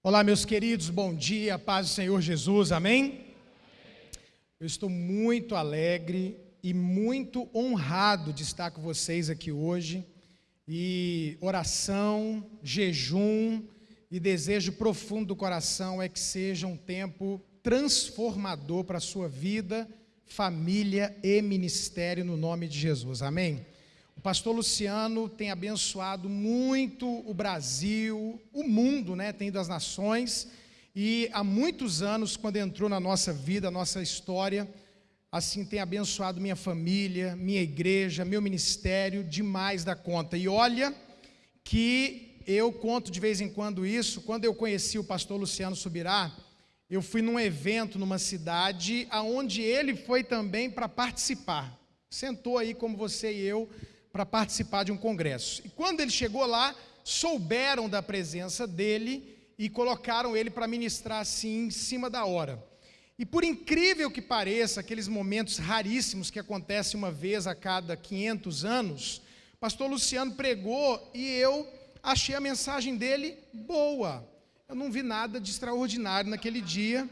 Olá, meus queridos, bom dia, paz do Senhor Jesus, amém? Eu estou muito alegre e muito honrado de estar com vocês aqui hoje. E oração, jejum e desejo profundo do coração é que seja um tempo transformador para a sua vida, família e ministério no nome de Jesus, amém? O pastor Luciano tem abençoado muito o Brasil, o mundo, né? Tem das nações. E há muitos anos, quando entrou na nossa vida, nossa história, assim tem abençoado minha família, minha igreja, meu ministério, demais da conta. E olha que eu conto de vez em quando isso, quando eu conheci o pastor Luciano Subirá, eu fui num evento numa cidade aonde ele foi também para participar. Sentou aí como você e eu para participar de um congresso. E quando ele chegou lá, souberam da presença dele e colocaram ele para ministrar assim em cima da hora. E por incrível que pareça, aqueles momentos raríssimos que acontecem uma vez a cada 500 anos, pastor Luciano pregou e eu achei a mensagem dele boa. Eu não vi nada de extraordinário naquele dia,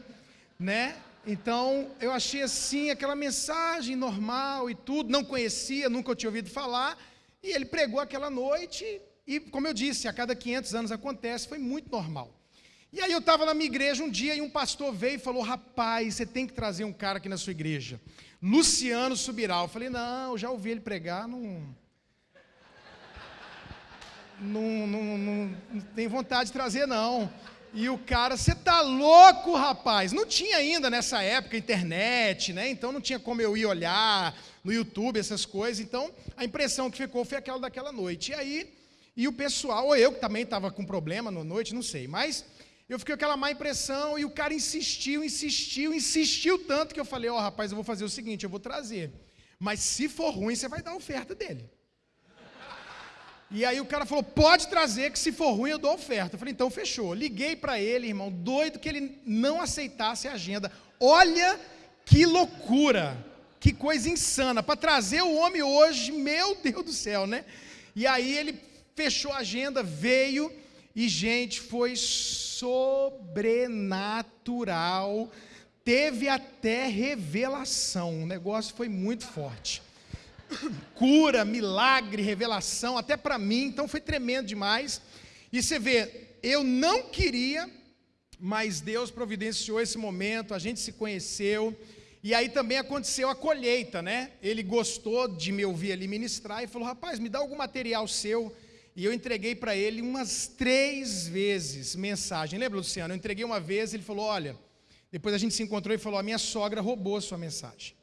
né? Então, eu achei assim, aquela mensagem normal e tudo, não conhecia, nunca tinha ouvido falar, e ele pregou aquela noite, e como eu disse, a cada 500 anos acontece, foi muito normal. E aí eu estava na minha igreja um dia e um pastor veio e falou: Rapaz, você tem que trazer um cara aqui na sua igreja, Luciano Subirá. Eu falei: Não, já ouvi ele pregar, não. Não, não, não, não tem vontade de trazer, não. E o cara, você tá louco, rapaz? Não tinha ainda nessa época internet, né? Então não tinha como eu ir olhar no YouTube essas coisas. Então a impressão que ficou foi aquela daquela noite. E aí, e o pessoal, ou eu que também estava com problema na noite, não sei, mas eu fiquei com aquela má impressão e o cara insistiu, insistiu, insistiu tanto que eu falei: Ó, oh, rapaz, eu vou fazer o seguinte, eu vou trazer. Mas se for ruim, você vai dar a oferta dele. E aí o cara falou: pode trazer, que se for ruim eu dou oferta. Eu falei: então fechou. Liguei para ele, irmão, doido que ele não aceitasse a agenda. Olha que loucura, que coisa insana. Para trazer o homem hoje, meu Deus do céu, né? E aí ele fechou a agenda, veio e, gente, foi sobrenatural. Teve até revelação. O negócio foi muito forte cura, milagre, revelação, até para mim, então foi tremendo demais. E você vê, eu não queria, mas Deus providenciou esse momento, a gente se conheceu, e aí também aconteceu a colheita, né? Ele gostou de me ouvir ali ministrar e falou: rapaz, me dá algum material seu. E eu entreguei para ele umas três vezes mensagem. Lembra, Luciano? Eu entreguei uma vez, ele falou: olha. Depois a gente se encontrou e falou: a minha sogra roubou a sua mensagem.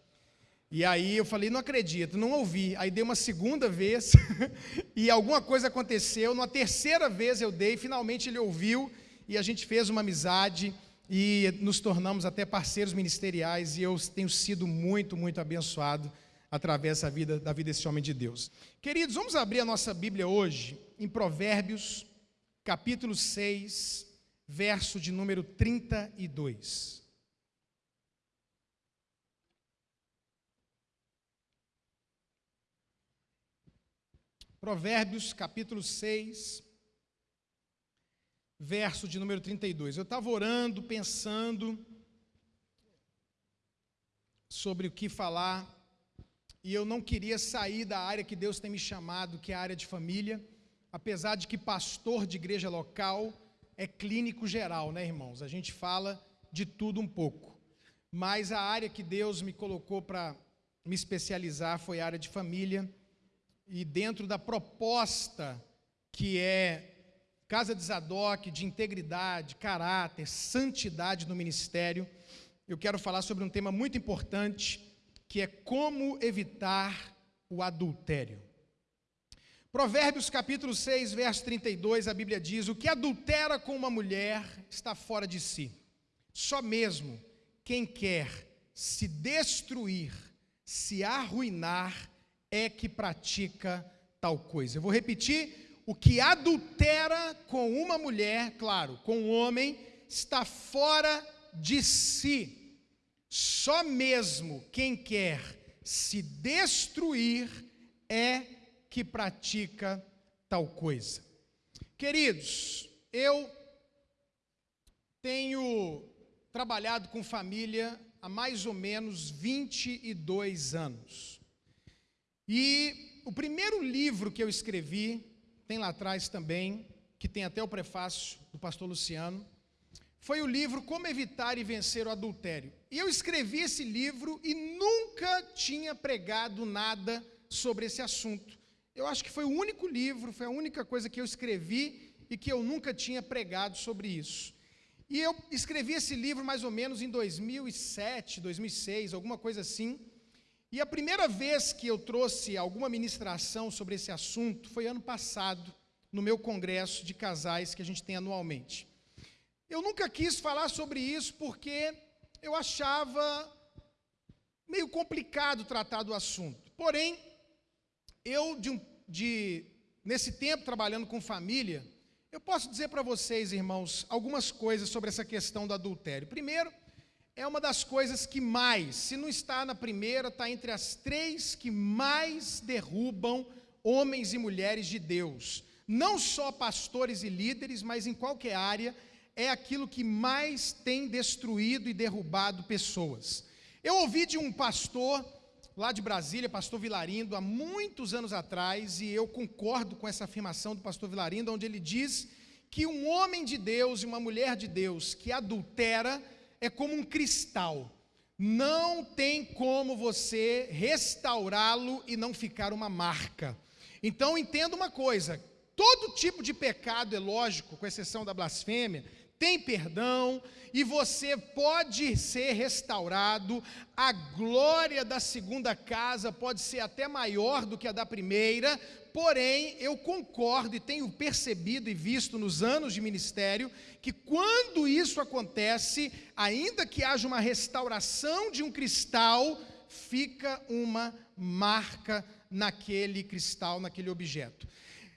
E aí eu falei, não acredito, não ouvi. Aí dei uma segunda vez e alguma coisa aconteceu. Numa terceira vez eu dei, finalmente ele ouviu e a gente fez uma amizade e nos tornamos até parceiros ministeriais e eu tenho sido muito, muito abençoado através da vida, da vida desse homem de Deus. Queridos, vamos abrir a nossa Bíblia hoje em Provérbios, capítulo 6, verso de número 32. Provérbios capítulo 6, verso de número 32. Eu estava orando, pensando sobre o que falar, e eu não queria sair da área que Deus tem me chamado, que é a área de família, apesar de que pastor de igreja local é clínico geral, né, irmãos? A gente fala de tudo um pouco. Mas a área que Deus me colocou para me especializar foi a área de família e dentro da proposta que é casa de Zadok, de integridade, caráter, santidade no ministério, eu quero falar sobre um tema muito importante, que é como evitar o adultério. Provérbios capítulo 6, verso 32, a Bíblia diz: O que adultera com uma mulher está fora de si. Só mesmo quem quer se destruir, se arruinar, é que pratica tal coisa. Eu vou repetir: o que adultera com uma mulher, claro, com um homem, está fora de si. Só mesmo quem quer se destruir é que pratica tal coisa. Queridos, eu Tenho trabalhado com família há mais ou menos 22 anos. E o primeiro livro que eu escrevi, tem lá atrás também, que tem até o prefácio do pastor Luciano, foi o livro Como Evitar e Vencer o Adultério. E eu escrevi esse livro e nunca tinha pregado nada sobre esse assunto. Eu acho que foi o único livro, foi a única coisa que eu escrevi e que eu nunca tinha pregado sobre isso. E eu escrevi esse livro mais ou menos em 2007, 2006, alguma coisa assim. E a primeira vez que eu trouxe alguma ministração sobre esse assunto foi ano passado, no meu congresso de casais que a gente tem anualmente. Eu nunca quis falar sobre isso porque eu achava meio complicado tratar do assunto. Porém, eu, de, de nesse tempo trabalhando com família, eu posso dizer para vocês, irmãos, algumas coisas sobre essa questão do adultério. Primeiro, é uma das coisas que mais, se não está na primeira, está entre as três que mais derrubam homens e mulheres de Deus. Não só pastores e líderes, mas em qualquer área, é aquilo que mais tem destruído e derrubado pessoas. Eu ouvi de um pastor lá de Brasília, pastor Vilarindo, há muitos anos atrás, e eu concordo com essa afirmação do pastor Vilarindo, onde ele diz que um homem de Deus e uma mulher de Deus que adultera é como um cristal. Não tem como você restaurá-lo e não ficar uma marca. Então entenda uma coisa: todo tipo de pecado é lógico, com exceção da blasfêmia, tem perdão e você pode ser restaurado. A glória da segunda casa pode ser até maior do que a da primeira, porém, eu concordo e tenho percebido e visto nos anos de ministério que quando isso acontece, ainda que haja uma restauração de um cristal, fica uma marca naquele cristal, naquele objeto.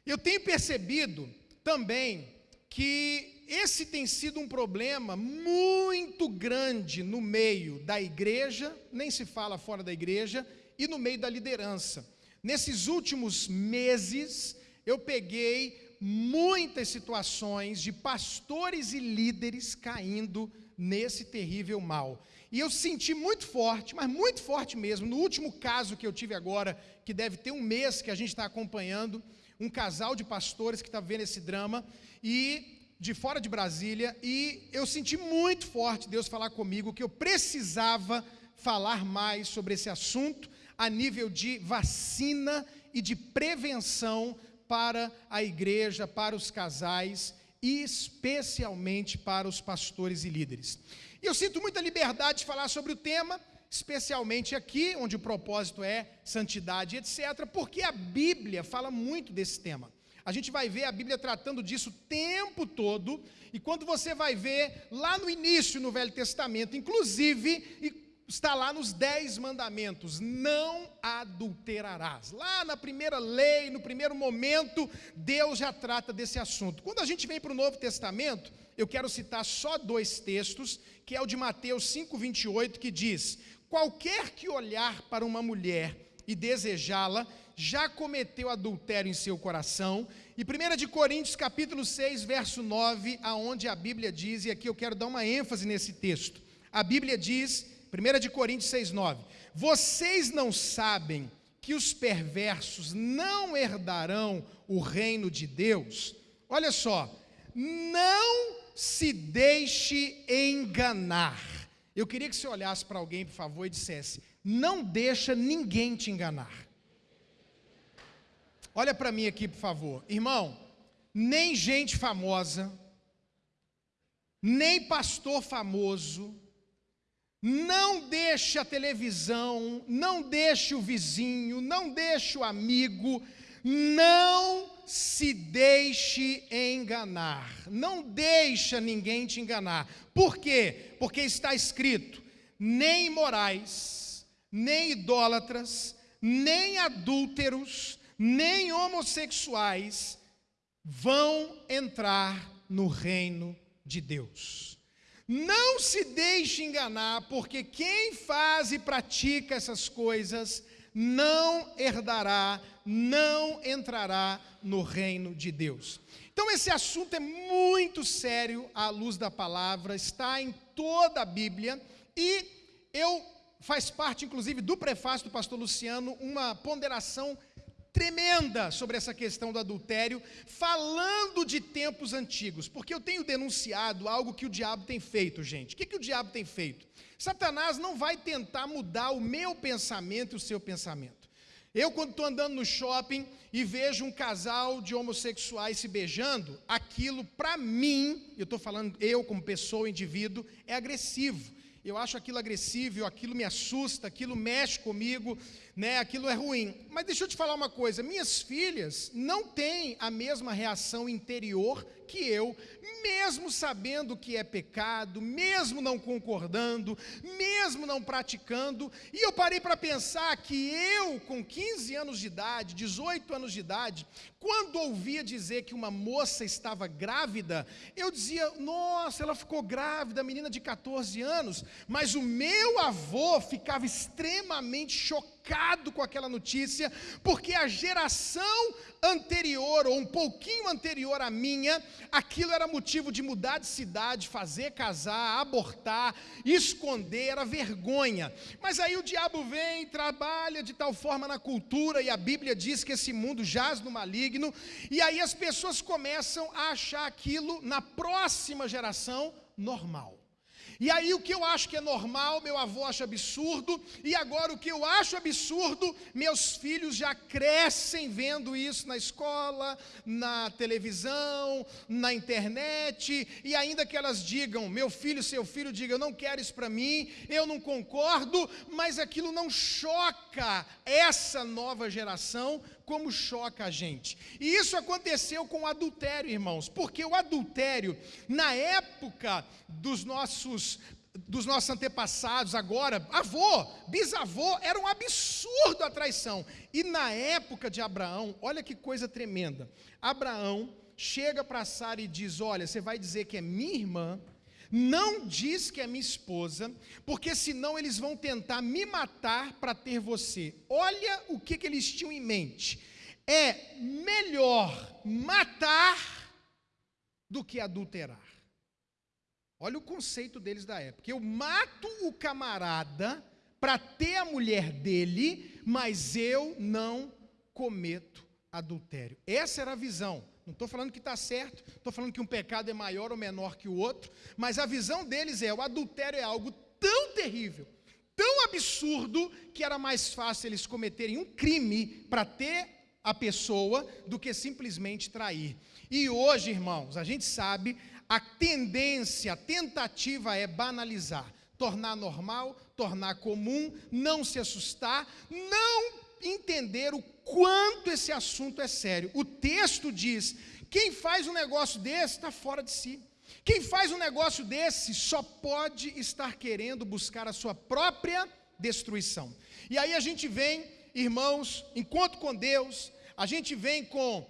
Eu tenho percebido também que esse tem sido um problema muito grande no meio da igreja, nem se fala fora da igreja, e no meio da liderança. Nesses últimos meses, eu peguei muitas situações de pastores e líderes caindo nesse terrível mal. E eu senti muito forte, mas muito forte mesmo, no último caso que eu tive agora, que deve ter um mês que a gente está acompanhando, um casal de pastores que está vendo esse drama, e de fora de Brasília e eu senti muito forte Deus falar comigo que eu precisava falar mais sobre esse assunto a nível de vacina e de prevenção para a igreja, para os casais e especialmente para os pastores e líderes. E eu sinto muita liberdade de falar sobre o tema, especialmente aqui, onde o propósito é santidade, etc., porque a Bíblia fala muito desse tema. A gente vai ver a Bíblia tratando disso o tempo todo, e quando você vai ver lá no início no Velho Testamento, inclusive, está lá nos Dez Mandamentos: não adulterarás. Lá na primeira lei, no primeiro momento, Deus já trata desse assunto. Quando a gente vem para o Novo Testamento, eu quero citar só dois textos, que é o de Mateus 5,28, que diz: Qualquer que olhar para uma mulher e desejá-la, já cometeu adultério em seu coração. E 1 de Coríntios capítulo 6, verso 9, aonde a Bíblia diz, e aqui eu quero dar uma ênfase nesse texto. A Bíblia diz, 1 de Coríntios 6, 9: Vocês não sabem que os perversos não herdarão o reino de Deus? Olha só, não se deixe enganar. Eu queria que você olhasse para alguém, por favor, e dissesse: Não deixa ninguém te enganar. Olha para mim aqui, por favor. Irmão, nem gente famosa, nem pastor famoso, não deixe a televisão, não deixe o vizinho, não deixe o amigo, não se deixe enganar. Não deixa ninguém te enganar. Por quê? Porque está escrito: nem imorais, nem idólatras, nem adúlteros, nem homossexuais vão entrar no reino de Deus. Não se deixe enganar, porque quem faz e pratica essas coisas não herdará, não entrará no reino de Deus. Então, esse assunto é muito sério à luz da palavra, está em toda a Bíblia e eu faz parte, inclusive, do prefácio do pastor Luciano, uma ponderação tremenda sobre essa questão do adultério, falando de tempos antigos, porque eu tenho denunciado algo que o diabo tem feito, gente. O que, que o diabo tem feito? Satanás não vai tentar mudar o meu pensamento e o seu pensamento. Eu, quando estou andando no shopping e vejo um casal de homossexuais se beijando, aquilo, para mim, eu estou falando eu como pessoa, indivíduo, é agressivo eu acho aquilo agressivo, aquilo me assusta, aquilo mexe comigo, né? Aquilo é ruim. Mas deixa eu te falar uma coisa: minhas filhas não têm a mesma reação interior que eu, mesmo sabendo que é pecado, mesmo não concordando, mesmo não praticando. E eu parei para pensar que eu, com 15 anos de idade, 18 anos de idade, quando ouvia dizer que uma moça estava grávida, eu dizia: nossa, ela ficou grávida, menina de 14 anos. Mas o meu avô ficava extremamente chocado chocado com aquela notícia, porque a geração anterior, ou um pouquinho anterior à minha, aquilo era motivo de mudar de cidade, fazer casar, abortar, esconder, era vergonha. Mas aí o diabo vem, trabalha de tal forma na cultura, e a Bíblia diz que esse mundo jaz no maligno, e aí as pessoas começam a achar aquilo na próxima geração normal. E aí o que eu acho que é normal, meu avô acha absurdo, e agora o que eu acho absurdo, meus filhos já crescem vendo isso na escola, na televisão, na internet, e ainda que elas digam, meu filho, seu filho diga, eu não quero isso para mim, eu não concordo, mas aquilo não choca essa nova geração como choca a gente. E isso aconteceu com o adultério, irmãos, porque o adultério, na época dos nossos dos nossos antepassados, agora, avô, bisavô, era um absurdo a traição. E na época de Abraão, olha que coisa tremenda. Abraão chega para Sara e diz: Olha, você vai dizer que é minha irmã, não diz que é minha esposa, porque senão eles vão tentar me matar para ter você. Olha o que, que eles tinham em mente. É melhor matar do que adulterar. Olha o conceito deles da época. Eu mato o camarada para ter a mulher dele, mas eu não cometo adultério. Essa era a visão. Não estou falando que está certo, estou falando que um pecado é maior ou menor que o outro, mas a visão deles é: o adultério é algo tão terrível, tão absurdo, que era mais fácil eles cometerem um crime para ter a pessoa do que simplesmente trair. E hoje, irmãos, a gente sabe, a tendência, a tentativa é banalizar, tornar normal, tornar comum, não se assustar, não entender o quanto esse assunto é sério. O texto diz: quem faz um negócio desse está fora de si. Quem faz um negócio desse só pode estar querendo buscar a sua própria destruição. E aí a gente vem, irmãos, enquanto com Deus, a gente vem com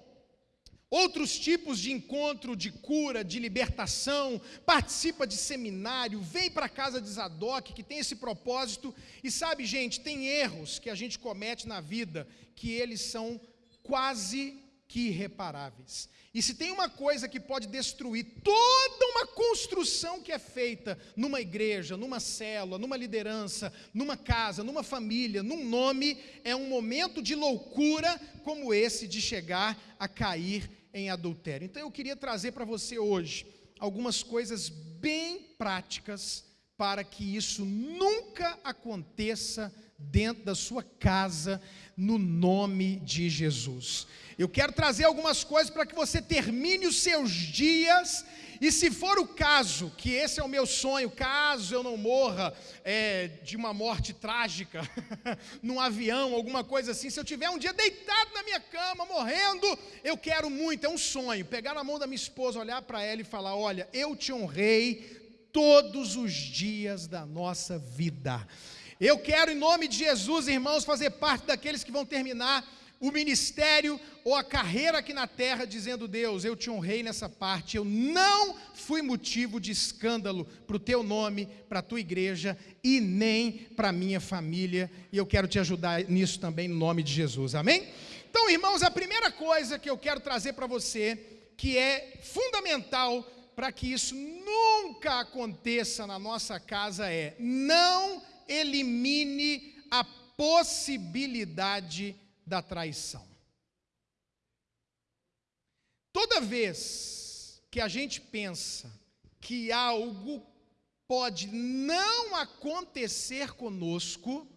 outros tipos de encontro, de cura, de libertação, participa de seminário, vem para a casa de Zadok, que tem esse propósito, e sabe, gente, tem erros que a gente comete na vida que eles são quase que irreparáveis. E se tem uma coisa que pode destruir toda uma construção que é feita numa igreja, numa célula, numa liderança, numa casa, numa família, num nome, é um momento de loucura como esse de chegar a cair em adultério. Então eu queria trazer para você hoje algumas coisas bem práticas para que isso nunca aconteça dentro da sua casa, no nome de Jesus. Eu quero trazer algumas coisas para que você termine os seus dias e se for o caso, que esse é o meu sonho, caso eu não morra é, de uma morte trágica, num avião, alguma coisa assim, se eu tiver um dia deitado na minha cama, morrendo, eu quero muito, é um sonho, pegar na mão da minha esposa, olhar para ela e falar: Olha, eu te honrei todos os dias da nossa vida. Eu quero, em nome de Jesus, irmãos, fazer parte daqueles que vão terminar o ministério ou a carreira aqui na terra, dizendo: Deus, eu te honrei nessa parte, eu não fui motivo de escândalo para o teu nome, para a tua igreja e nem para a minha família, e eu quero te ajudar nisso também, no nome de Jesus, amém? Então, irmãos, a primeira coisa que eu quero trazer para você que é fundamental para que isso nunca aconteça na nossa casa é: não elimine a possibilidade da traição. Toda vez que a gente pensa que algo pode não acontecer conosco,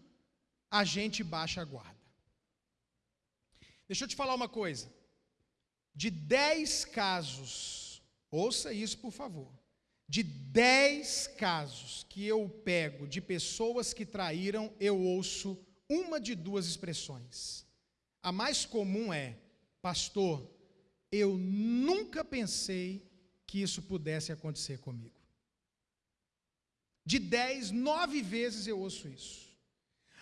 a gente baixa a guarda. Deixa eu te falar uma coisa. De dez casos, ouça isso por favor. De dez casos que eu pego de pessoas que traíram, eu ouço uma de duas expressões. A mais comum é: Pastor, eu nunca pensei que isso pudesse acontecer comigo. De dez, nove vezes eu ouço isso.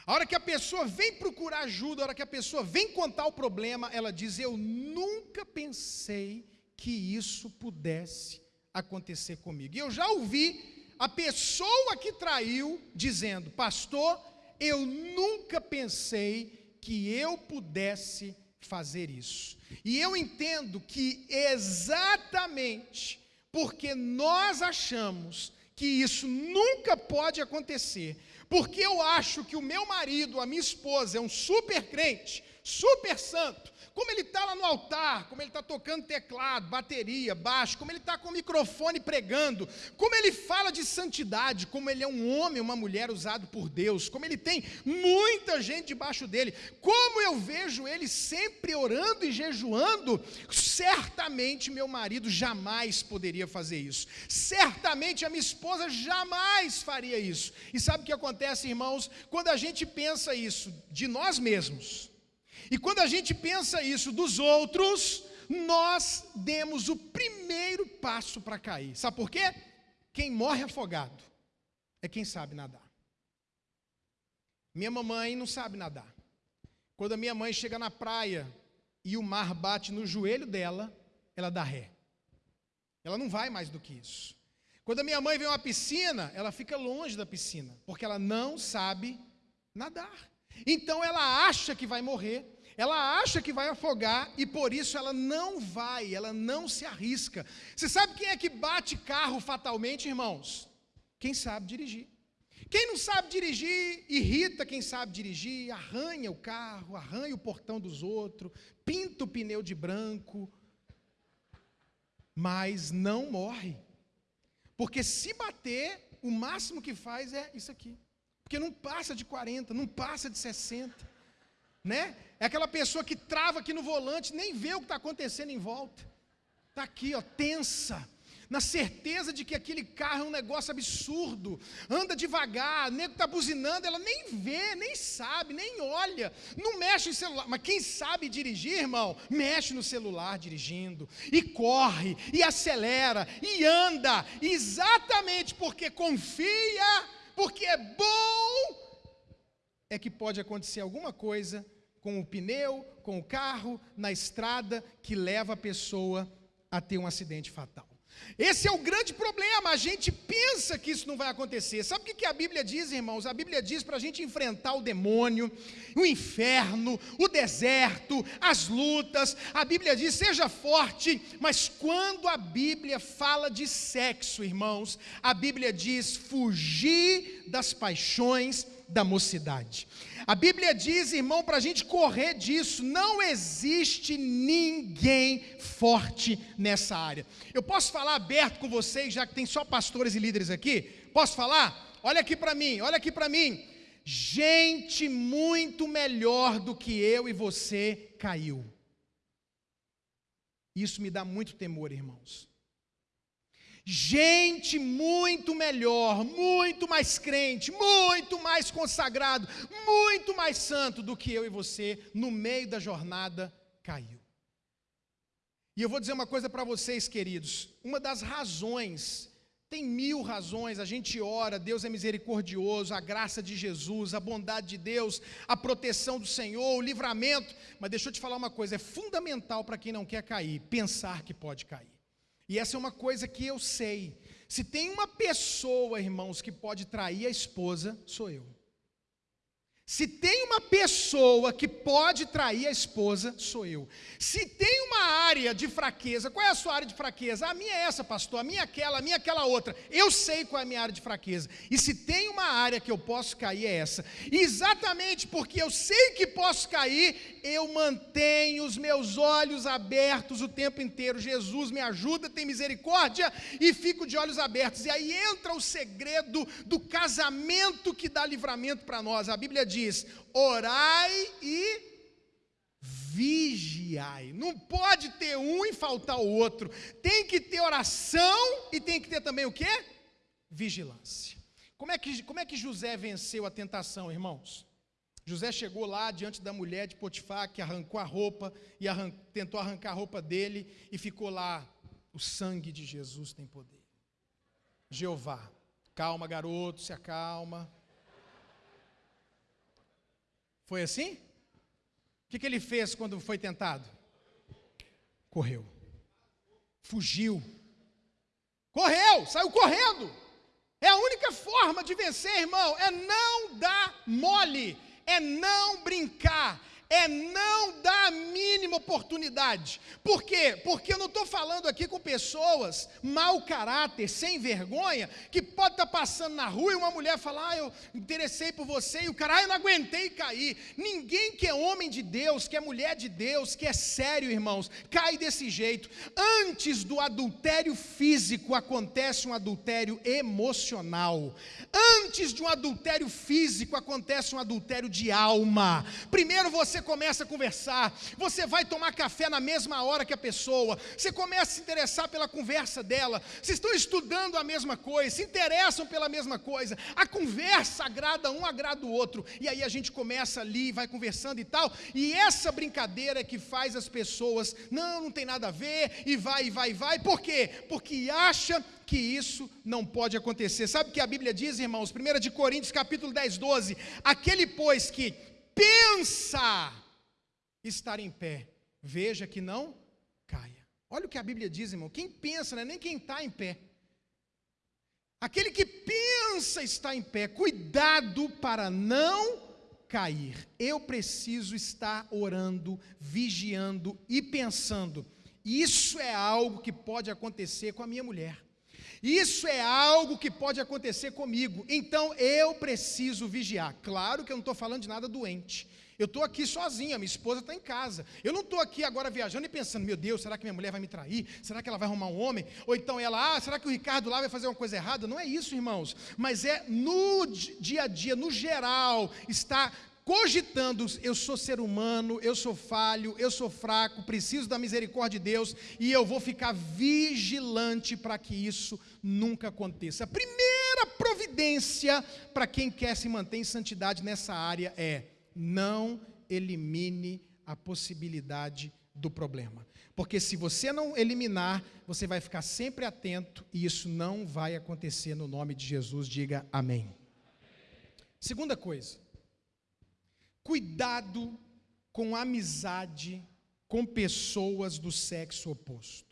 A hora que a pessoa vem procurar ajuda, a hora que a pessoa vem contar o problema, ela diz: Eu nunca pensei que isso pudesse acontecer comigo. E eu já ouvi a pessoa que traiu dizendo: Pastor, eu nunca pensei que eu pudesse fazer isso. E eu entendo que exatamente porque nós achamos que isso nunca pode acontecer, porque eu acho que o meu marido, a minha esposa, é um super crente, super santo, como ele está lá no altar, como ele está tocando teclado, bateria, baixo, como ele está com o microfone pregando, como ele fala de santidade, como ele é um homem, uma mulher usado por Deus, como ele tem muita gente debaixo dele, como eu vejo ele sempre orando e jejuando, certamente meu marido jamais poderia fazer isso, certamente a minha esposa jamais faria isso. E sabe o que acontece, irmãos? Quando a gente pensa isso de nós mesmos, e quando a gente pensa isso dos outros, nós demos o primeiro passo para cair. Sabe por quê? Quem morre afogado é quem sabe nadar. Minha mamãe não sabe nadar. Quando a minha mãe chega na praia e o mar bate no joelho dela, ela dá ré. Ela não vai mais do que isso. Quando a minha mãe vê uma piscina, ela fica longe da piscina, porque ela não sabe nadar. Então ela acha que vai morrer, ela acha que vai afogar e por isso ela não vai, ela não se arrisca. Você sabe quem é que bate carro fatalmente, irmãos? Quem sabe dirigir. Quem não sabe dirigir, irrita quem sabe dirigir, arranha o carro, arranha o portão dos outros, pinta o pneu de branco, mas não morre. Porque se bater, o máximo que faz é isso aqui. Porque não passa de 40, não passa de 60 né? É aquela pessoa que trava aqui no volante, nem vê o que está acontecendo em volta. Está aqui, ó, tensa, na certeza de que aquele carro é um negócio absurdo, anda devagar, o nego está buzinando, ela nem vê, nem sabe, nem olha, não mexe no celular. Mas quem sabe dirigir, irmão, mexe no celular dirigindo, e corre, e acelera, e anda, exatamente porque confia, porque é bom, é que pode acontecer alguma coisa com o pneu, com o carro, na estrada, que leva a pessoa a ter um acidente fatal. Esse é o grande problema, a gente pensa que isso não vai acontecer. Sabe o que a Bíblia diz, irmãos? A Bíblia diz para a gente enfrentar o demônio, o inferno, o deserto, as lutas. A Bíblia diz: seja forte, mas quando a Bíblia fala de sexo, irmãos, a Bíblia diz: fugir das paixões da mocidade. A Bíblia diz, irmão, para a gente correr disso, não existe ninguém forte nessa área. Eu posso falar aberto com vocês, já que tem só pastores e líderes aqui? Posso falar? Olha aqui para mim, olha aqui para mim. Gente muito melhor do que eu e você caiu. Isso me dá muito temor, irmãos gente muito melhor, muito mais crente, muito mais consagrado, muito mais santo do que eu e você, no meio da jornada caiu. E eu vou dizer uma coisa para vocês, queridos: uma das razões, tem mil razões, a gente ora, Deus é misericordioso, a graça de Jesus, a bondade de Deus, a proteção do Senhor, o livramento, mas deixa eu te falar uma coisa: é fundamental para quem não quer cair, pensar que pode cair. E essa é uma coisa que eu sei. Se tem uma pessoa, irmãos, que pode trair a esposa, sou eu. Se tem uma pessoa que pode trair a esposa, sou eu. Se tem uma área de fraqueza, qual é a sua área de fraqueza? A minha é essa, pastor, a minha é aquela, a minha é aquela outra. Eu sei qual é a minha área de fraqueza. E se tem uma área que eu posso cair, é essa. E exatamente porque eu sei que posso cair, eu mantenho os meus olhos abertos o tempo inteiro. Jesus me ajuda, tem misericórdia e fico de olhos abertos. E aí entra o segredo do casamento que dá livramento para nós. A Bíblia diz diz: orai e vigiai. Não pode ter um e faltar o outro. Tem que ter oração e tem que ter também o quê? Vigilância. Como é que, como é que José venceu a tentação, irmãos? José chegou lá diante da mulher de Potifar, que arrancou a roupa e arran tentou arrancar a roupa dele e ficou lá. O sangue de Jesus tem poder. Jeová, calma, garoto, se acalma. Foi assim? O que, que ele fez quando foi tentado? Correu. Fugiu. Correu, saiu correndo. É a única forma de vencer, irmão, é não dar mole, é não brincar, é não dar a mínima oportunidade. Por quê? Porque eu não estou falando aqui com pessoas mau caráter, sem vergonha, que pode estar tá passando na rua e uma mulher falar, ah, eu interessei por você, e o cara, ah, eu não aguentei cair. Ninguém que é homem de Deus, que é mulher de Deus, que é sério, irmãos, cai desse jeito. Antes do adultério físico acontece um adultério emocional. Antes de um adultério físico acontece um adultério de alma. Primeiro você você começa a conversar, você vai tomar café na mesma hora que a pessoa, você começa a se interessar pela conversa dela, vocês estão estudando a mesma coisa, se interessam pela mesma coisa, a conversa agrada um, agrada o outro, e aí a gente começa ali, vai conversando e tal, e essa brincadeira é que faz as pessoas, não, não tem nada a ver, e vai, e vai, e vai, por quê? Porque acha que isso não pode acontecer. Sabe o que a Bíblia diz, irmãos? 1 de Coríntios, capítulo 10, 12. Aquele, pois, que pensa estar em pé, veja que não caia. Olha o que a Bíblia diz, irmão. Quem pensa, não é nem quem está em pé. Aquele que pensa estar em pé, cuidado para não cair. Eu preciso estar orando, vigiando e pensando. Isso é algo que pode acontecer com a minha mulher. Isso é algo que pode acontecer comigo. Então eu preciso vigiar. Claro que eu não estou falando de nada doente. Eu estou aqui sozinha, minha esposa está em casa. Eu não estou aqui agora viajando e pensando, meu Deus, será que minha mulher vai me trair? Será que ela vai arrumar um homem? Ou então ela, ah, será que o Ricardo lá vai fazer uma coisa errada? Não é isso, irmãos. Mas é no dia a dia, no geral, está cogitando, eu sou ser humano, eu sou falho, eu sou fraco, preciso da misericórdia de Deus e eu vou ficar vigilante para que isso nunca aconteça. A primeira providência para quem quer se manter em santidade nessa área é não elimine a possibilidade do problema. Porque se você não eliminar, você vai ficar sempre atento e isso não vai acontecer no nome de Jesus. Diga amém. Segunda coisa, Cuidado com amizade com pessoas do sexo oposto.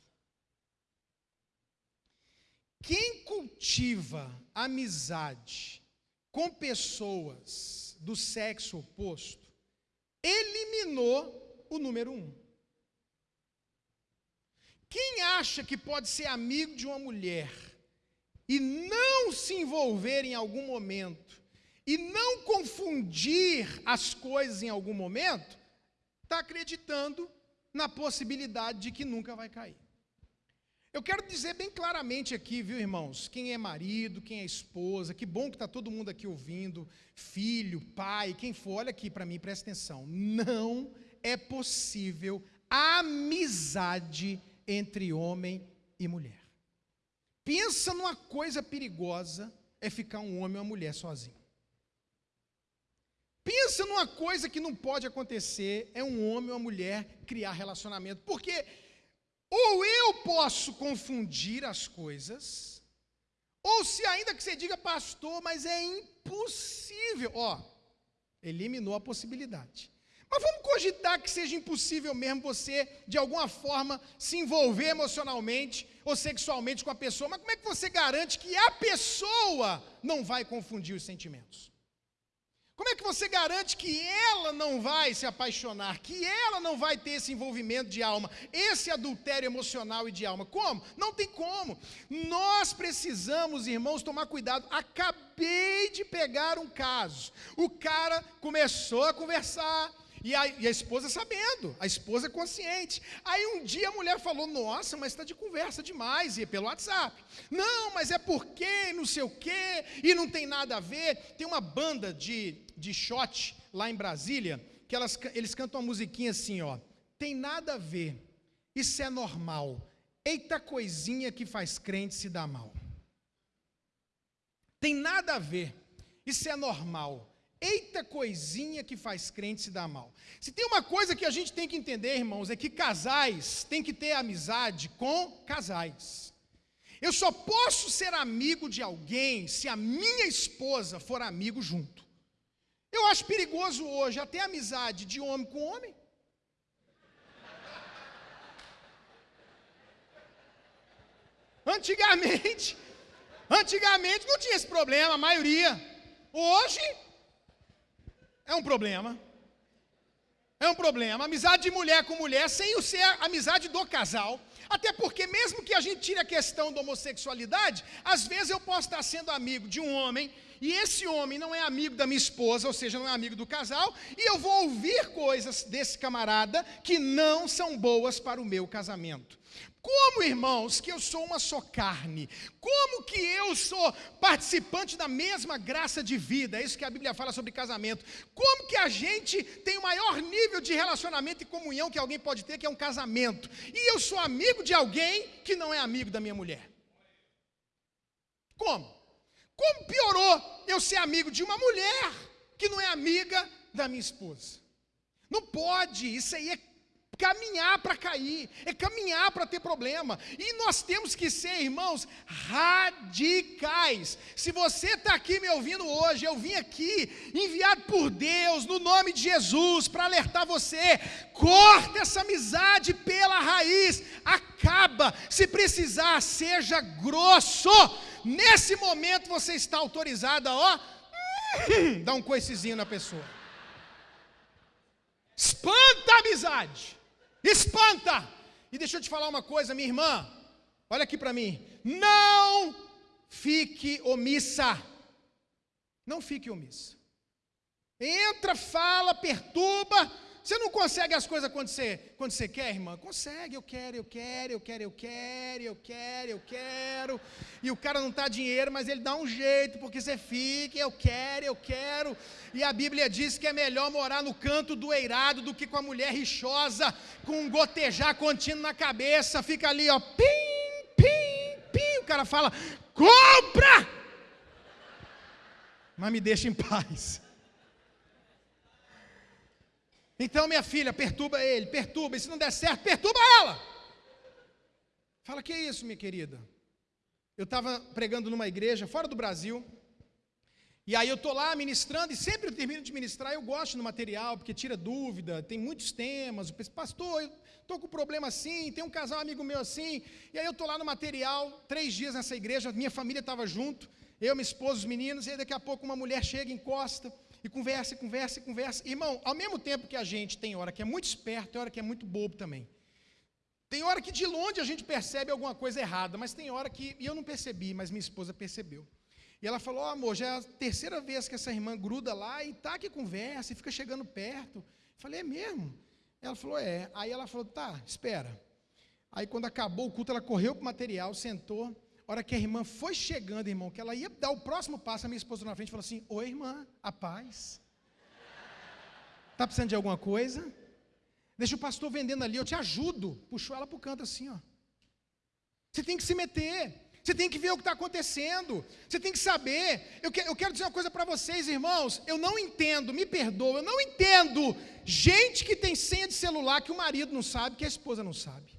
Quem cultiva amizade com pessoas do sexo oposto eliminou o número um. Quem acha que pode ser amigo de uma mulher e não se envolver em algum momento e não confundir as coisas em algum momento, está acreditando na possibilidade de que nunca vai cair. Eu quero dizer bem claramente aqui, viu, irmãos? Quem é marido, quem é esposa, que bom que está todo mundo aqui ouvindo, filho, pai, quem for, olha aqui para mim, presta atenção. Não é possível amizade entre homem e mulher. Pensa numa coisa perigosa é ficar um homem ou uma mulher sozinho. Pensa numa coisa que não pode acontecer, é um homem ou uma mulher criar relacionamento, porque ou eu posso confundir as coisas, ou se ainda que você diga, pastor, mas é impossível, ó, eliminou a possibilidade. Mas vamos cogitar que seja impossível mesmo você, de alguma forma, se envolver emocionalmente ou sexualmente com a pessoa, mas como é que você garante que a pessoa não vai confundir os sentimentos? Como é que você garante que ela não vai se apaixonar, que ela não vai ter esse envolvimento de alma, esse adultério emocional e de alma? Como? Não tem como. Nós precisamos, irmãos, tomar cuidado. Acabei de pegar um caso. O cara começou a conversar, e a, e a, esposa sabendo, a esposa consciente. Aí um dia a mulher falou: Nossa, mas está de conversa demais, e pelo WhatsApp. Não, mas é porque, não sei o quê, e não tem nada a ver. Tem uma banda de, de shot lá em Brasília, que elas, eles cantam uma musiquinha assim: ó, Tem nada a ver, isso é normal. Eita coisinha que faz crente se dar mal. Tem nada a ver, isso é normal. Eita coisinha que faz crente se dar mal. Se tem uma coisa que a gente tem que entender, irmãos, é que casais têm que ter amizade com casais. Eu só posso ser amigo de alguém se a minha esposa for amigo junto. Eu acho perigoso hoje até amizade de homem com homem. Antigamente, antigamente não tinha esse problema, a maioria. Hoje é um problema. É um problema. Amizade de mulher com mulher, sem o ser amizade do casal. Até porque, mesmo que a gente tire a questão da homossexualidade, às vezes eu posso estar sendo amigo de um homem, e esse homem não é amigo da minha esposa, ou seja, não é amigo do casal, e eu vou ouvir coisas desse camarada que não são boas para o meu casamento. Como, irmãos, que eu sou uma só carne? Como que eu sou participante da mesma graça de vida? É isso que a Bíblia fala sobre casamento. Como que a gente tem o maior nível de relacionamento e comunhão que alguém pode ter, que é um casamento? E eu sou amigo de alguém que não é amigo da minha mulher. Como? Como piorou eu ser amigo de uma mulher que não é amiga da minha esposa? Não pode, isso aí é caminhar para cair, é caminhar para ter problema. E nós temos que ser, irmãos, radicais. Se você está aqui me ouvindo hoje, eu vim aqui enviado por Deus, no nome de Jesus, para alertar você: corta essa amizade pela raiz, acaba. Se precisar, seja grosso. Nesse momento você está autorizado a, ó, dar um coicezinho na pessoa. Espanta a amizade espanta. E deixa eu te falar uma coisa, minha irmã, olha aqui para mim. Não fique omissa. Não fique omissa. Entra, fala, perturba, você não consegue as coisas quando você, quando você quer, irmã? Consegue, eu quero, eu quero, eu quero, eu quero, eu quero, eu quero. E o cara não está dinheiro, mas ele dá um jeito, porque você fica, eu quero, eu quero. E a Bíblia diz que é melhor morar no canto do eirado do que com a mulher rixosa, com um gotejar contínuo na cabeça. Fica ali, ó, pim, pim, pim. O cara fala, compra! Mas me deixa em paz. Então, minha filha, perturba ele, perturba, e se não der certo, perturba ela. Fala, que é isso, minha querida? Eu estava pregando numa igreja fora do Brasil, e aí eu estou lá ministrando, e sempre eu termino de ministrar, eu gosto do material, porque tira dúvida, tem muitos temas, penso, pastor, eu estou com um problema assim, tem um casal amigo meu assim, e aí eu estou lá no material, três dias nessa igreja, minha família estava junto, eu, minha esposa, os meninos, e aí daqui a pouco uma mulher chega, encosta, e conversa, e conversa, e conversa. Irmão, ao mesmo tempo que a gente tem hora que é muito esperto, tem hora que é muito bobo também. Tem hora que de longe a gente percebe alguma coisa errada, mas tem hora que, e eu não percebi, mas minha esposa percebeu. E ela falou: oh, amor, já é a terceira vez que essa irmã gruda lá e tá que conversa e fica chegando perto. Eu falei: é mesmo? Ela falou: é. Aí ela falou: tá, espera. Aí quando acabou o culto, ela correu para o material, sentou hora que a irmã foi chegando, irmão, que ela ia dar o próximo passo, a minha esposa na frente falou assim: Oi, irmã, a paz. Está precisando de alguma coisa? Deixa o pastor vendendo ali, eu te ajudo. Puxou ela para o canto assim, ó. Você tem que se meter. Você tem que ver o que está acontecendo. Você tem que saber. Eu, que, eu quero dizer uma coisa para vocês, irmãos. Eu não entendo, me perdoa, eu não entendo gente que tem senha de celular que o marido não sabe, que a esposa não sabe.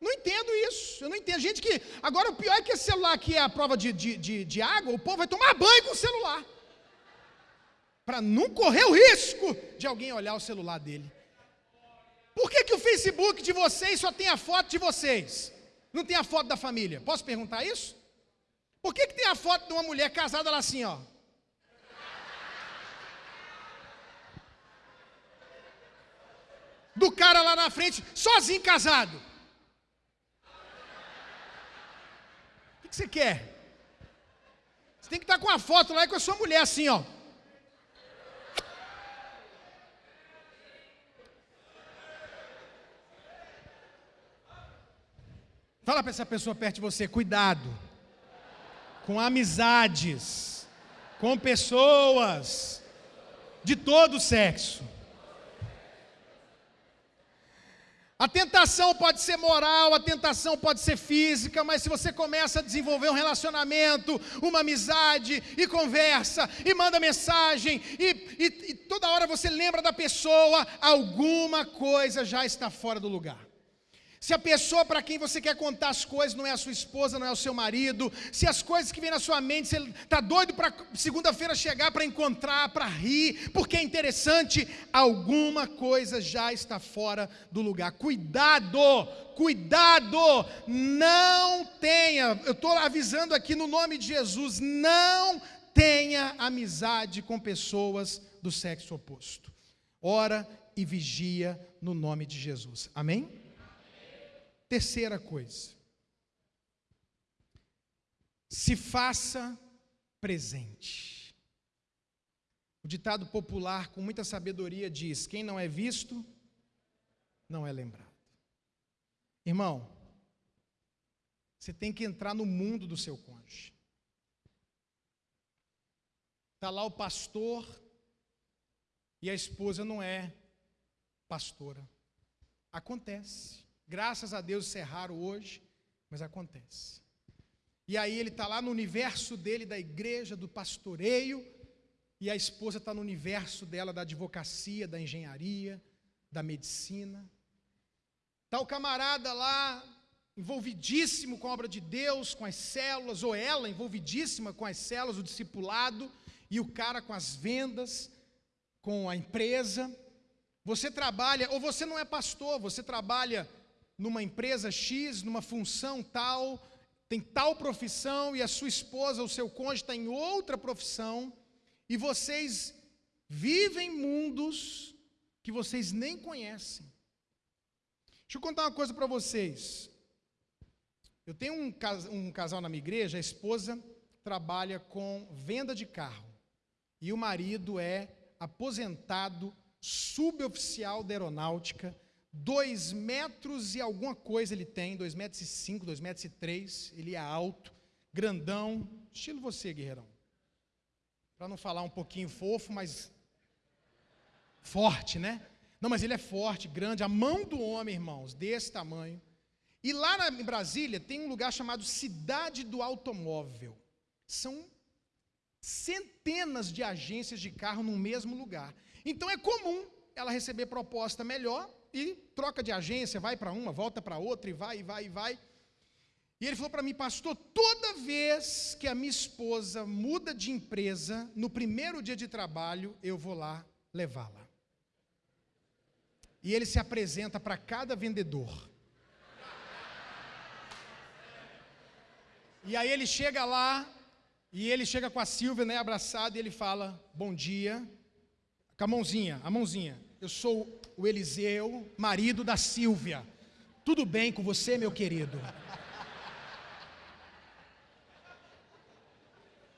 Não entendo isso, eu não entendo. Gente que. Agora o pior é que esse celular aqui é a prova de, de, de, de água, o povo vai tomar banho com o celular. Para não correr o risco de alguém olhar o celular dele. Por que, que o Facebook de vocês só tem a foto de vocês? Não tem a foto da família? Posso perguntar isso? Por que, que tem a foto de uma mulher casada lá assim, ó? Do cara lá na frente, sozinho casado. Que você quer? Você tem que estar com a foto lá e com a sua mulher assim, ó. Fala para essa pessoa perto de você, cuidado com amizades, com pessoas de todo sexo. A tentação pode ser moral, a tentação pode ser física, mas se você começa a desenvolver um relacionamento, uma amizade, e conversa, e manda mensagem, e, e, e toda hora você lembra da pessoa, alguma coisa já está fora do lugar. Se a pessoa para quem você quer contar as coisas não é a sua esposa, não é o seu marido, se as coisas que vêm na sua mente, você está doido para segunda-feira chegar para encontrar, para rir, porque é interessante, alguma coisa já está fora do lugar. Cuidado, cuidado, não tenha, eu estou avisando aqui no nome de Jesus, não tenha amizade com pessoas do sexo oposto. Ora e vigia no nome de Jesus. Amém? Terceira coisa, se faça presente. O ditado popular, com muita sabedoria, diz: quem não é visto, não é lembrado. Irmão, você tem que entrar no mundo do seu cônjuge. Está lá o pastor e a esposa não é pastora. Acontece. Graças a Deus isso é raro hoje, mas acontece. E aí ele está lá no universo dele, da igreja, do pastoreio, e a esposa está no universo dela da advocacia, da engenharia, da medicina. Está o camarada lá, envolvidíssimo com a obra de Deus, com as células, ou ela envolvidíssima com as células, o discipulado, e o cara com as vendas, com a empresa. Você trabalha, ou você não é pastor, você trabalha numa empresa X, numa função tal, tem tal profissão e a sua esposa, o seu cônjuge está em outra profissão, e vocês vivem mundos que vocês nem conhecem. Deixa eu contar uma coisa para vocês. Eu tenho um, um casal na minha igreja, a esposa trabalha com venda de carro e o marido é aposentado suboficial da aeronáutica Dois metros e alguma coisa ele tem, dois metros e cinco, dois metros e três, ele é alto, grandão, estilo você, guerreirão. Para não falar um pouquinho fofo, mas forte, né? Não, mas ele é forte, grande, a mão do homem, irmãos, desse tamanho. E lá em Brasília tem um lugar chamado Cidade do Automóvel. São centenas de agências de carro no mesmo lugar. Então é comum ela receber proposta melhor e troca de agência, vai para uma, volta para outra, e vai, e vai, e vai. E ele falou para mim, pastor, toda vez que a minha esposa muda de empresa, no primeiro dia de trabalho, eu vou lá levá-la. E ele se apresenta para cada vendedor. E aí ele chega lá, e ele chega com a Silvia, né, abraçado, e ele fala: Bom dia, com a mãozinha, a mãozinha. Eu sou o Eliseu, marido da Silvia. Tudo bem com você, meu querido?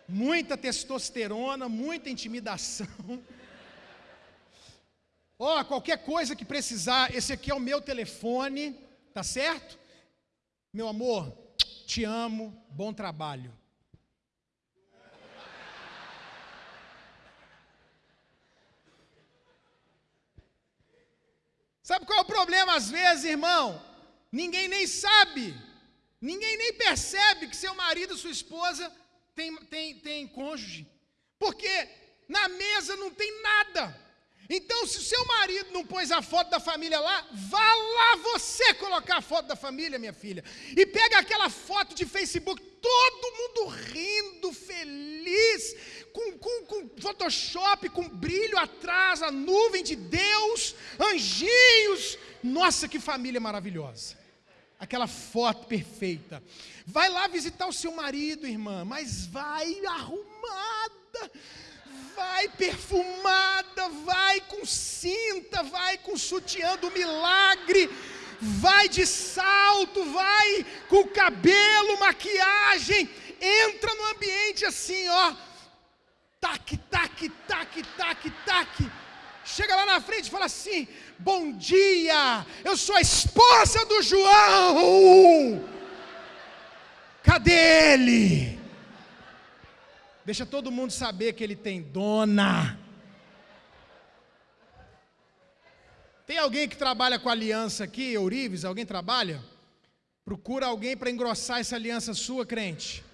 Muita testosterona, muita intimidação. Ó, oh, qualquer coisa que precisar, esse aqui é o meu telefone, tá certo? Meu amor, te amo, bom trabalho. Sabe qual é o problema às vezes, irmão? Ninguém nem sabe, ninguém nem percebe que seu marido, sua esposa tem, tem, tem cônjuge, porque na mesa não tem nada. Então, se o seu marido não pôs a foto da família lá, vá lá você colocar a foto da família, minha filha. E pega aquela foto de Facebook, todo mundo rindo, feliz, com, com, com Photoshop, com brilho atrás, a nuvem de Deus, anjinhos. Nossa, que família maravilhosa. Aquela foto perfeita. Vai lá visitar o seu marido, irmã, mas vai arrumada vai perfumada, vai com cinta, vai com sutiã do milagre, vai de salto, vai com cabelo, maquiagem, entra no ambiente assim, ó, tac, tac, tac, tac, tac. Chega lá na frente e fala assim: Bom dia, eu sou a esposa do João. Cadê ele? Deixa todo mundo saber que ele tem dona. Tem alguém que trabalha com aliança aqui, Eurives? Alguém trabalha? Procura alguém para engrossar essa aliança sua, crente.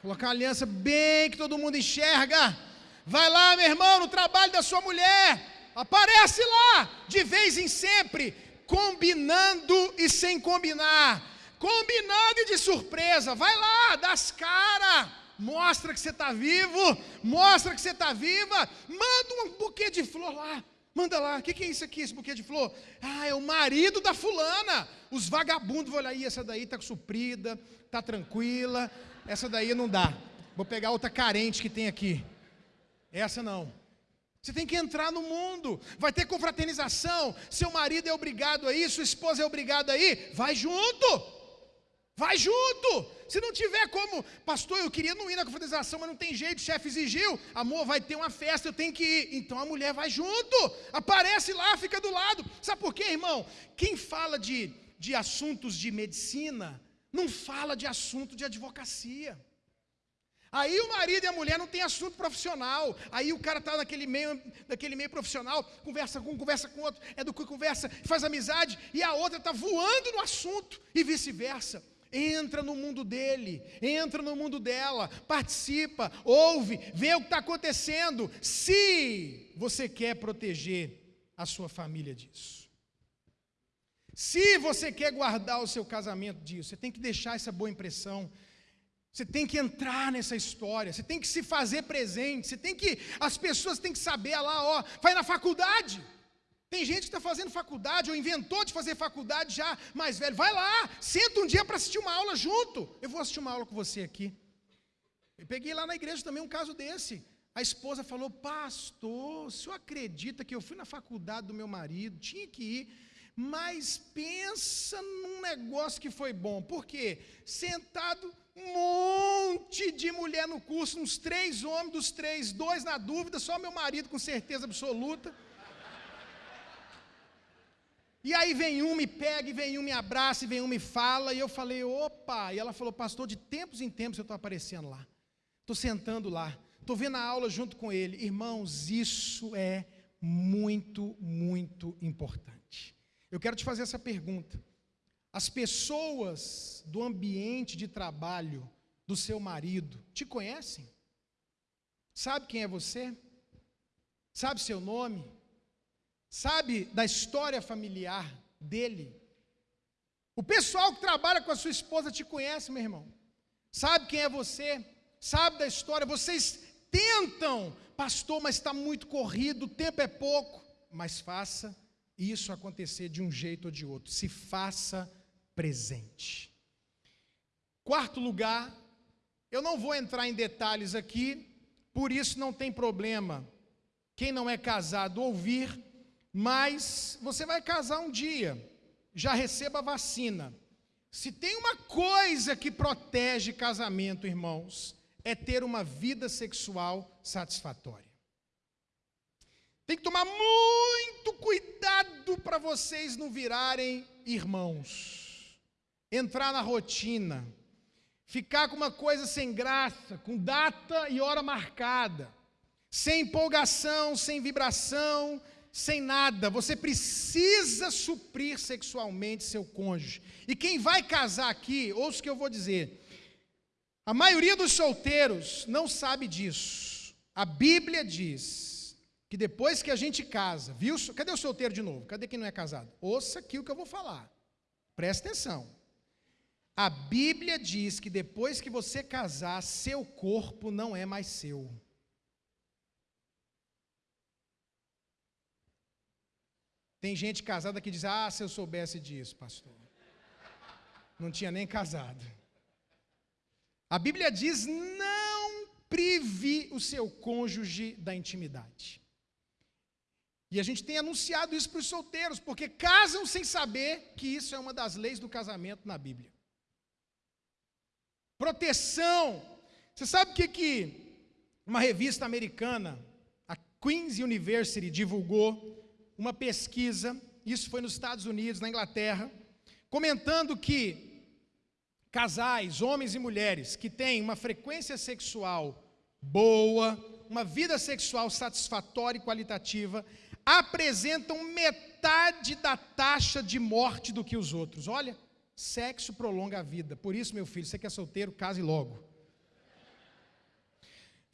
Colocar uma aliança bem que todo mundo enxerga. Vai lá, meu irmão, no trabalho da sua mulher. Aparece lá, de vez em sempre, combinando e sem combinar. Combinando e de surpresa. Vai lá, dá as caras mostra que você está vivo, mostra que você está viva, manda um buquê de flor lá, manda lá, o que, que, é isso aqui, esse buquê de flor? Ah, é o marido da fulana, os vagabundos vão olhar, essa daí está suprida, está tranquila, essa daí não dá, vou pegar outra carente que tem aqui, essa não. Você tem que entrar no mundo, vai ter confraternização, seu marido é obrigado aí, sua esposa é obrigada aí, vai junto. Vai junto. Se não tiver como, pastor, eu queria não ir na confraternização, mas não tem jeito, o chefe exigiu. Amor, vai ter uma festa, eu tenho que ir. Então a mulher vai junto. Aparece lá, fica do lado. Sabe por quê, irmão? Quem fala de, de assuntos de medicina, não fala de assunto de advocacia. Aí o marido e a mulher não tem assunto profissional. Aí o cara está naquele meio, naquele meio profissional, conversa com um, conversa com outro, é do que conversa, faz amizade, e a outra está voando no assunto, e vice-versa. Entra no mundo dele, entra no mundo dela, participa, ouve, vê o que está acontecendo, se você quer proteger a sua família disso. Se você quer guardar o seu casamento disso, você tem que deixar essa boa impressão. Você tem que entrar nessa história, você tem que se fazer presente, você tem que. As pessoas têm que saber lá, ó, vai na faculdade. Tem gente que está fazendo faculdade ou inventou de fazer faculdade já mais velho. Vai lá, senta um dia para assistir uma aula junto. Eu vou assistir uma aula com você aqui. Eu peguei lá na igreja também um caso desse. A esposa falou: Pastor, o senhor acredita que eu fui na faculdade do meu marido? Tinha que ir. Mas pensa num negócio que foi bom. Por quê? Sentado um monte de mulher no curso, uns três homens, dos três, dois na dúvida, só meu marido com certeza absoluta. E aí vem um, me pega, e vem um, me abraça, e vem um, me fala, e eu falei, opa, e ela falou, pastor, de tempos em tempos eu estou aparecendo lá, estou sentando lá, estou vendo a aula junto com ele. Irmãos, isso é muito, muito importante. Eu quero te fazer essa pergunta. As pessoas do ambiente de trabalho do seu marido te conhecem? Sabe quem é você? Sabe seu nome? Sabe da história familiar dele. O pessoal que trabalha com a sua esposa te conhece, meu irmão. Sabe quem é você, sabe da história. Vocês tentam, pastor, mas está muito corrido, o tempo é pouco. Mas faça isso acontecer de um jeito ou de outro. Se faça presente. Quarto lugar, eu não vou entrar em detalhes aqui, por isso não tem problema. Quem não é casado ouvir mas você vai casar um dia, já receba a vacina. Se tem uma coisa que protege casamento, irmãos, é ter uma vida sexual satisfatória. Tem que tomar muito cuidado para vocês não virarem irmãos. Entrar na rotina, ficar com uma coisa sem graça, com data e hora marcada, sem empolgação, sem vibração, sem nada, você precisa suprir sexualmente seu cônjuge. E quem vai casar aqui, ouça o que eu vou dizer. A maioria dos solteiros não sabe disso. A Bíblia diz que depois que a gente casa, viu? Cadê o solteiro de novo? Cadê quem não é casado? Ouça aqui o que eu vou falar. Presta atenção. A Bíblia diz que depois que você casar, seu corpo não é mais seu. Tem gente casada que diz: Ah, se eu soubesse disso, pastor. Não tinha nem casado. A Bíblia diz: não prive o seu cônjuge da intimidade. E a gente tem anunciado isso para os solteiros, porque casam sem saber que isso é uma das leis do casamento na Bíblia. Proteção. Você sabe o que, que uma revista americana, a Queen's University, divulgou uma pesquisa, isso foi nos Estados Unidos, na Inglaterra, comentando que casais, homens e mulheres, que têm uma frequência sexual boa, uma vida sexual satisfatória e qualitativa, apresentam metade da taxa de morte do que os outros. Olha, sexo prolonga a vida. Por isso, meu filho, você que é solteiro, case logo.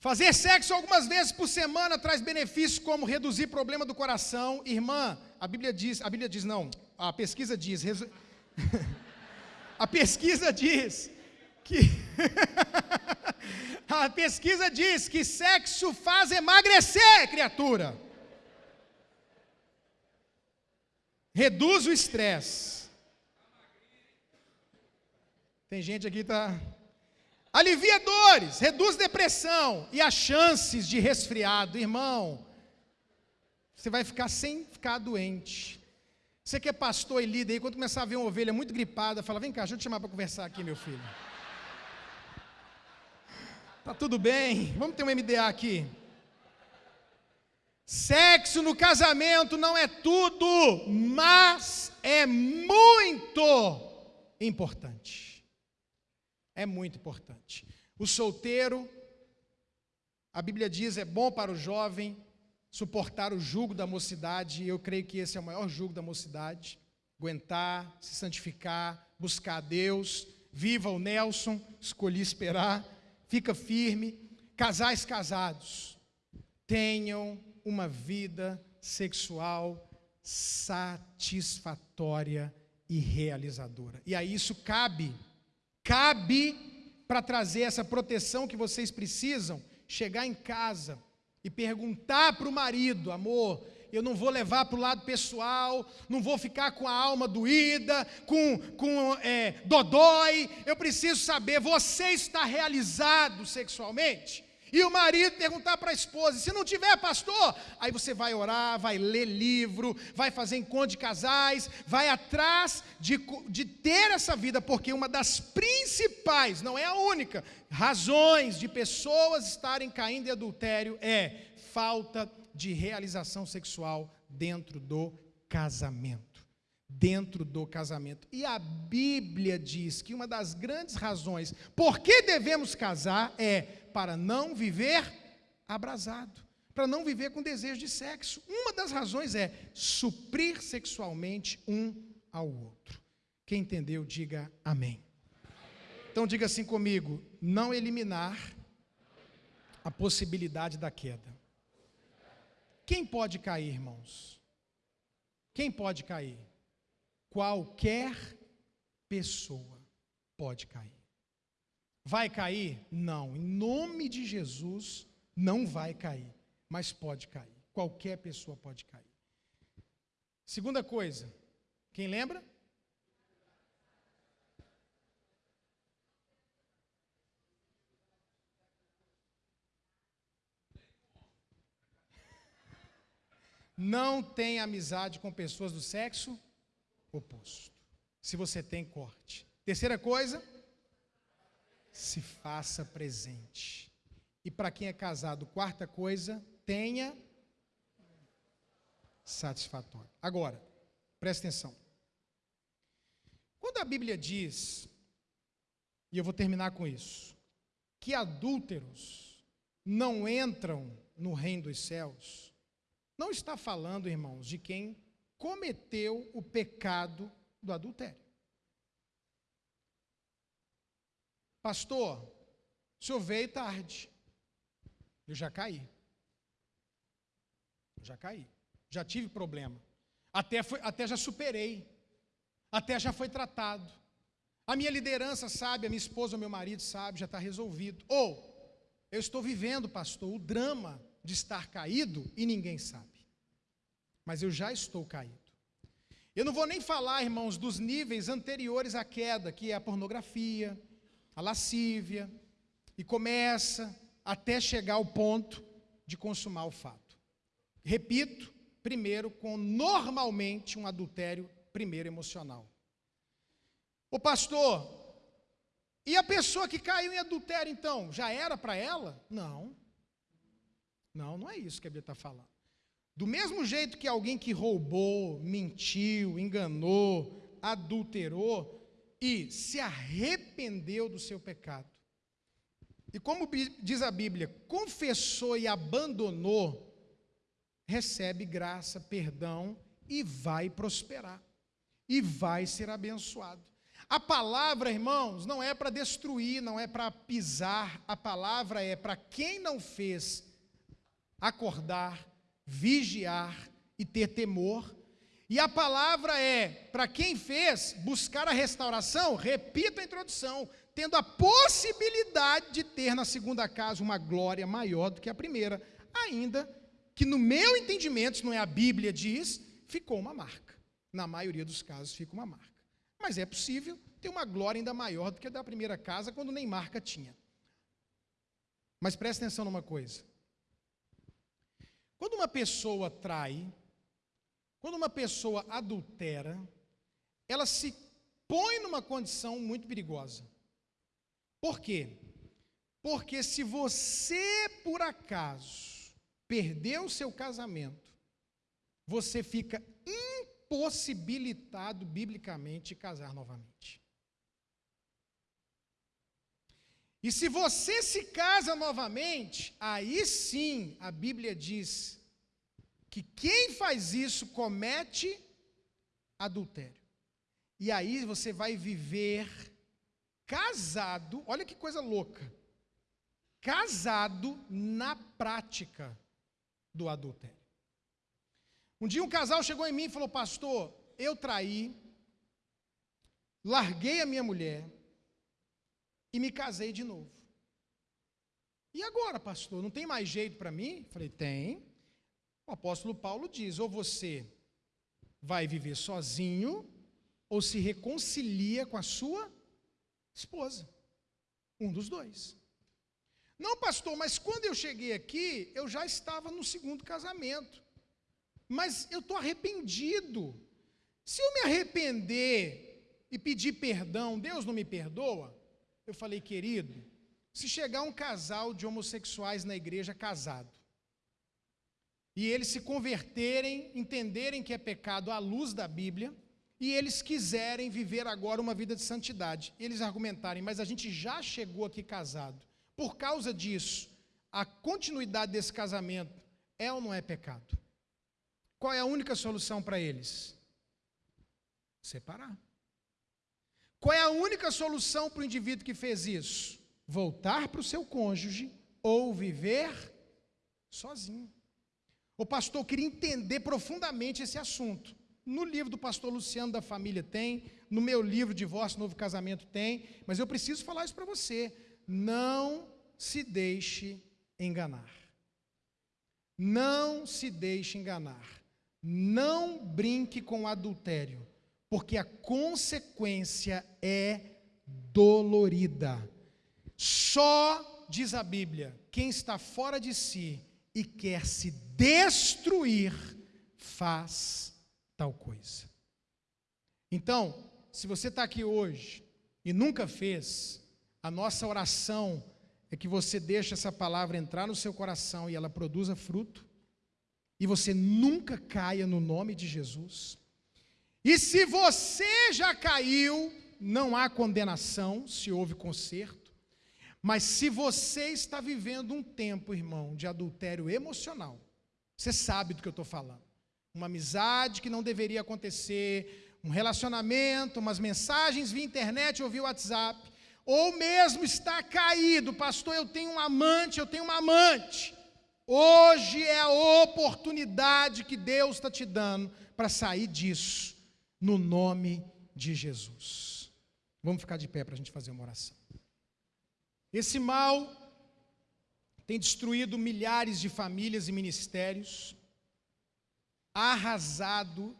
Fazer sexo algumas vezes por semana traz benefícios como reduzir problema do coração. Irmã, a Bíblia diz, a Bíblia diz não, a pesquisa diz, resu... a pesquisa diz que a pesquisa diz que sexo faz emagrecer, criatura. reduz o estresse. Tem gente aqui que está. Alivia dores, reduz depressão e as chances de resfriado. Irmão, você vai ficar sem ficar doente. Você que é pastor e líder aí, quando começar a ver uma ovelha muito gripada, fala: vem cá, deixa eu te chamar para conversar aqui, meu filho. Tá tudo bem? Vamos ter um MDA aqui. Sexo no casamento não é tudo, mas é muito importante. É muito importante. O solteiro, a Bíblia diz, é bom para o jovem suportar o jugo da mocidade, e eu creio que esse é o maior jugo da mocidade. Aguentar, se santificar, buscar a Deus. Viva o Nelson, escolhi esperar. Fica firme. Casais casados, tenham uma vida sexual satisfatória e realizadora. E aí isso cabe, cabe para trazer essa proteção que vocês precisam, chegar em casa e perguntar para o marido, amor, eu não vou levar para o lado pessoal, não vou ficar com a alma doída, com, com é, dodói, eu preciso saber, você está realizado sexualmente? E o marido perguntar para a esposa: se não tiver pastor, aí você vai orar, vai ler livro, vai fazer encontro de casais, vai atrás de, de ter essa vida, porque uma das principais, não é a única, razões de pessoas estarem caindo em adultério é falta de realização sexual dentro do casamento. Dentro do casamento. E a Bíblia diz que uma das grandes razões por que devemos casar é para não viver abrasado, para não viver com desejo de sexo. Uma das razões é suprir sexualmente um ao outro. Quem entendeu, diga amém. Então diga assim comigo: não eliminar a possibilidade da queda. Quem pode cair, irmãos? Quem pode cair? Qualquer pessoa pode cair. Vai cair? Não. Em nome de Jesus, não vai cair. Mas pode cair. Qualquer pessoa pode cair. Segunda coisa, quem lembra? Não tem amizade com pessoas do sexo oposto. Se você tem, corte. Terceira coisa, se faça presente. E para quem é casado, quarta coisa, tenha satisfatório. Agora, presta atenção. Quando a Bíblia diz, e eu vou terminar com isso, que adúlteros não entram no reino dos céus, não está falando, irmãos, de quem cometeu o pecado do adultério. Pastor, o senhor veio tarde. Eu já caí. Já caí. Já tive problema. Até, foi, até já superei. Até já foi tratado. A minha liderança sabe, a minha esposa, o meu marido sabe, já está resolvido. Ou, eu estou vivendo, pastor, o drama de estar caído e ninguém sabe. Mas eu já estou caído. Eu não vou nem falar, irmãos, dos níveis anteriores à queda, que é a pornografia, a lascívia, e começa até chegar ao ponto de consumar o fato. Repito, primeiro com normalmente um adultério primeiro emocional. O pastor, e a pessoa que caiu em adultério então, já era para ela? Não. Não, não é isso que a Bíblia está falando. Do mesmo jeito que alguém que roubou, mentiu, enganou, adulterou e se arrependeu do seu pecado, e como diz a Bíblia, confessou e abandonou, recebe graça, perdão e vai prosperar, e vai ser abençoado. A palavra, irmãos, não é para destruir, não é para pisar, a palavra é para quem não fez acordar, vigiar e ter temor. E a palavra é para quem fez buscar a restauração, repita a introdução, tendo a possibilidade de ter na segunda casa uma glória maior do que a primeira, ainda que no meu entendimento, se não é a Bíblia diz, ficou uma marca. Na maioria dos casos fica uma marca. Mas é possível ter uma glória ainda maior do que a da primeira casa, quando nem marca tinha. Mas preste atenção numa coisa. Quando uma pessoa trai, quando uma pessoa adultera, ela se põe numa condição muito perigosa. Por quê? Porque se você, por acaso, perdeu o seu casamento, você fica impossibilitado biblicamente de casar novamente. E se você se casa novamente, aí sim a Bíblia diz que quem faz isso comete adultério. E aí você vai viver casado, olha que coisa louca. Casado na prática do adultério. Um dia um casal chegou em mim e falou: Pastor, eu traí, larguei a minha mulher e me casei de novo. E agora, pastor, não tem mais jeito para mim? Falei: Tem. O apóstolo Paulo diz: ou você vai viver sozinho, ou se reconcilia com a sua esposa. Um dos dois. Não, pastor, mas quando eu cheguei aqui, eu já estava no segundo casamento. Mas eu estou arrependido. Se eu me arrepender e pedir perdão, Deus não me perdoa? Eu falei, querido, se chegar um casal de homossexuais na igreja casado, e eles se converterem, entenderem que é pecado à luz da Bíblia, e eles quiserem viver agora uma vida de santidade. Eles argumentarem, mas a gente já chegou aqui casado. Por causa disso, a continuidade desse casamento é ou não é pecado? Qual é a única solução para eles? Separar. Qual é a única solução para o indivíduo que fez isso? Voltar para o seu cônjuge ou viver sozinho. O pastor queria entender profundamente esse assunto. No livro do pastor Luciano da Família tem, no meu livro Divórcio Novo Casamento tem, mas eu preciso falar isso para você. Não se deixe enganar. Não se deixe enganar. Não brinque com adultério, porque a consequência é dolorida. Só, diz a Bíblia, quem está fora de si e quer se destruir, faz tal coisa. Então, se você está aqui hoje e nunca fez, a nossa oração é que você deixe essa palavra entrar no seu coração e ela produza fruto, e você nunca caia no nome de Jesus. E se você já caiu, não há condenação, se houve conserto, mas se você está vivendo um tempo, irmão, de adultério emocional, você sabe do que eu estou falando uma amizade que não deveria acontecer, um relacionamento, umas mensagens via internet ou via WhatsApp, ou mesmo está caído, pastor, eu tenho um amante, eu tenho uma amante. Hoje é a oportunidade que Deus está te dando para sair disso, no nome de Jesus. Vamos ficar de pé para a gente fazer uma oração. Esse mal tem destruído milhares de famílias e ministérios, arrasado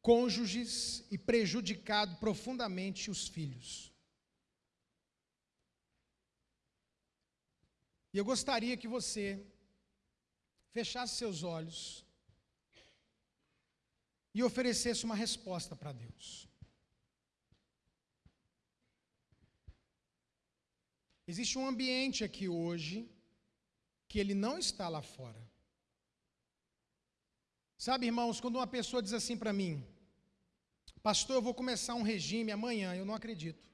cônjuges e prejudicado profundamente os filhos. E eu gostaria que você fechasse seus olhos e oferecesse uma resposta para Deus. Existe um ambiente aqui hoje que ele não está lá fora. Sabe, irmãos, quando uma pessoa diz assim para mim, pastor, eu vou começar um regime amanhã, eu não acredito.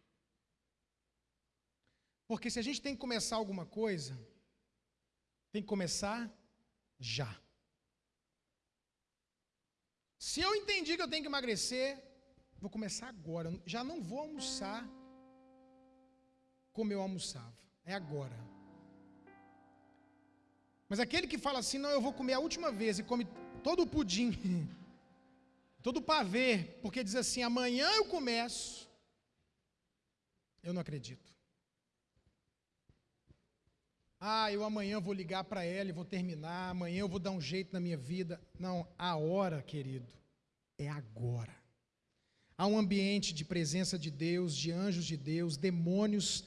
Porque se a gente tem que começar alguma coisa, tem que começar já. Se eu entendi que eu tenho que emagrecer, vou começar agora. Já não vou almoçar como eu almoçava. É agora. Mas aquele que fala assim, não, eu vou comer a última vez e come todo o pudim, todo o pavê, porque diz assim, amanhã eu começo. Eu não acredito. Ah, eu amanhã vou ligar para ela e vou terminar, amanhã eu vou dar um jeito na minha vida. Não, a hora, querido, é agora. Há um ambiente de presença de Deus, de anjos de Deus, demônios.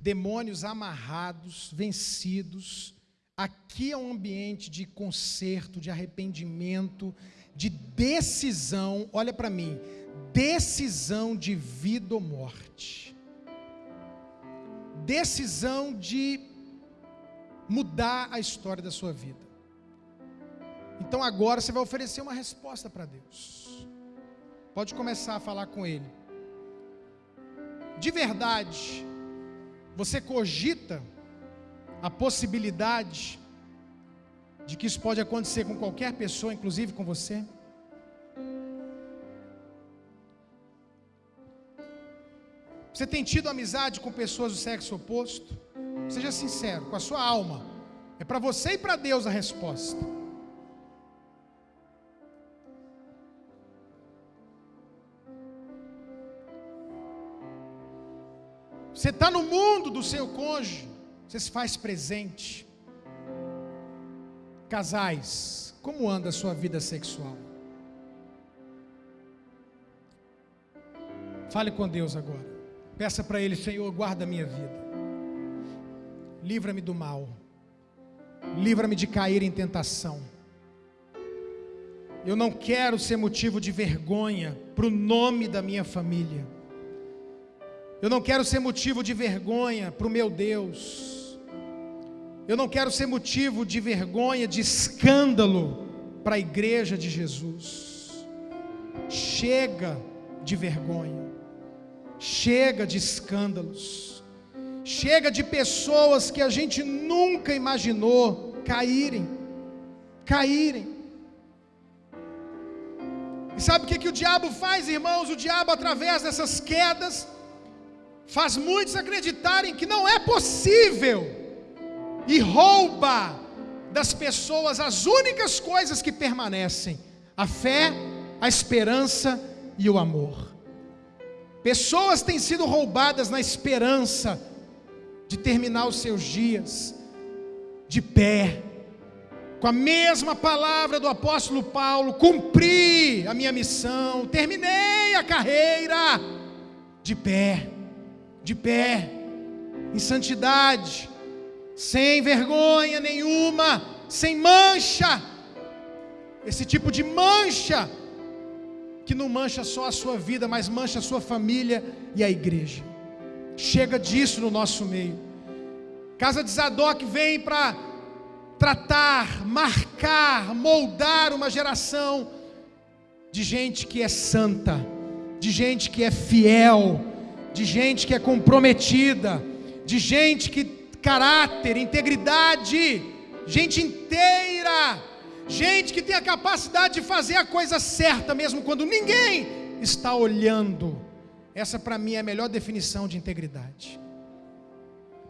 Demônios amarrados, vencidos. Aqui é um ambiente de conserto, de arrependimento, de decisão. Olha para mim decisão de vida ou morte. Decisão de mudar a história da sua vida. Então agora você vai oferecer uma resposta para Deus. Pode começar a falar com Ele. De verdade, você cogita a possibilidade de que isso pode acontecer com qualquer pessoa, inclusive com você? Você tem tido amizade com pessoas do sexo oposto? Seja sincero, com a sua alma. É para você e para Deus a resposta. Você está no mundo do seu cônjuge, você se faz presente. Casais, como anda a sua vida sexual? Fale com Deus agora. Peça para Ele, Senhor, guarda a minha vida. Livra-me do mal. Livra-me de cair em tentação. Eu não quero ser motivo de vergonha para o nome da minha família. Eu não quero ser motivo de vergonha para o meu Deus. Eu não quero ser motivo de vergonha, de escândalo para a igreja de Jesus. Chega de vergonha. Chega de escândalos. Chega de pessoas que a gente nunca imaginou caírem. Caírem. E sabe o que, que o diabo faz, irmãos? O diabo, através dessas quedas, faz muitos acreditarem que não é possível e rouba das pessoas as únicas coisas que permanecem: a fé, a esperança e o amor. Pessoas têm sido roubadas na esperança de terminar os seus dias de pé, com a mesma palavra do apóstolo Paulo: cumpri a minha missão, terminei a carreira de pé, de pé, em santidade, sem vergonha nenhuma, sem mancha. Esse tipo de mancha que não mancha só a sua vida, mas mancha a sua família e a igreja. Chega disso no nosso meio. Casa de Zadok vem para tratar, marcar, moldar uma geração de gente que é santa, de gente que é fiel, de gente que é comprometida, de gente que caráter, integridade, gente inteira Gente que tem a capacidade de fazer a coisa certa, mesmo quando ninguém está olhando. Essa para mim é a melhor definição de integridade.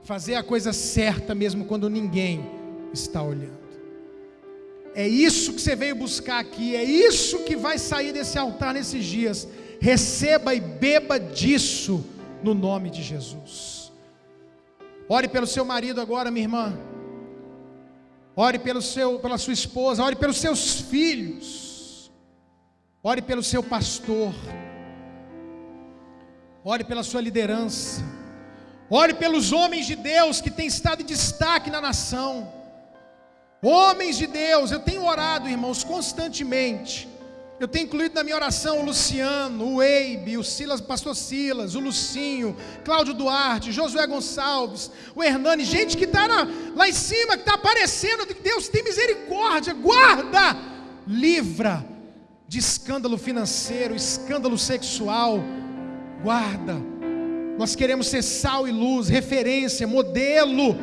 Fazer a coisa certa, mesmo quando ninguém está olhando. É isso que você veio buscar aqui, é isso que vai sair desse altar nesses dias. Receba e beba disso no nome de Jesus. Ore pelo seu marido agora, minha irmã. Ore pelo seu, pela sua esposa, ore pelos seus filhos. Ore pelo seu pastor. ore pela sua liderança, ore pelos homens de Deus que têm estado em destaque na nação. Homens de Deus, eu tenho orado, irmãos, constantemente eu tenho incluído na minha oração o Luciano, o Eibe, o Silas, pastor Silas, o Lucinho, Cláudio Duarte, Josué Gonçalves, o Hernani, gente que está lá em cima, que está aparecendo. Deus tem misericórdia, guarda, livra de escândalo financeiro, escândalo sexual, guarda. Nós queremos ser sal e luz, referência, modelo.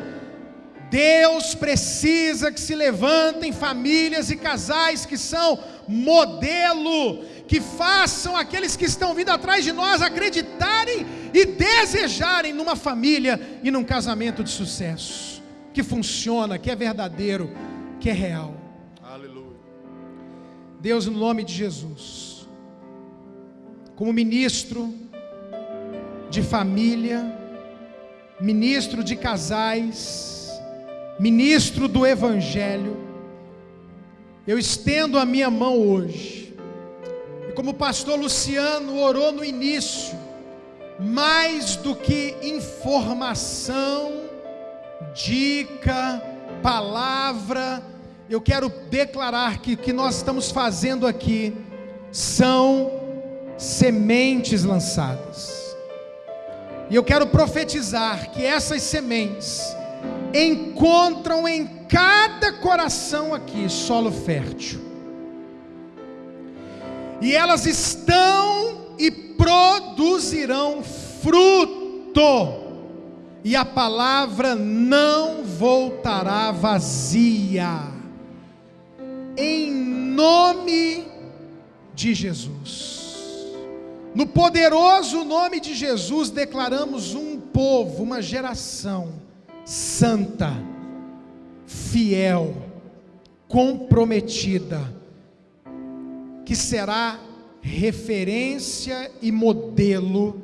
Deus precisa que se levantem famílias e casais que são modelo, que façam aqueles que estão vindo atrás de nós acreditarem e desejarem numa família e num casamento de sucesso, que funciona, que é verdadeiro, que é real. Aleluia. Deus, no nome de Jesus, como ministro de família, ministro de casais, ministro do Evangelho, eu estendo a minha mão hoje, e como o pastor Luciano orou no início, mais do que informação, dica, palavra, eu quero declarar que o que nós estamos fazendo aqui são sementes lançadas. E eu quero profetizar que essas sementes encontram em cada coração aqui solo fértil. E elas estão e produzirão fruto. E a palavra não voltará vazia. Em nome de Jesus. No poderoso nome de Jesus declaramos um povo, uma geração santa fiel, comprometida, que será referência e modelo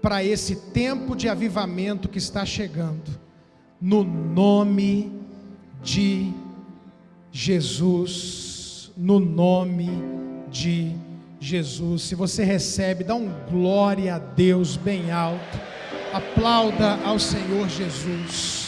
para esse tempo de avivamento que está chegando, no nome de Jesus, no nome de Jesus. Se você recebe, dá um glória a Deus bem alto, aplauda ao Senhor Jesus.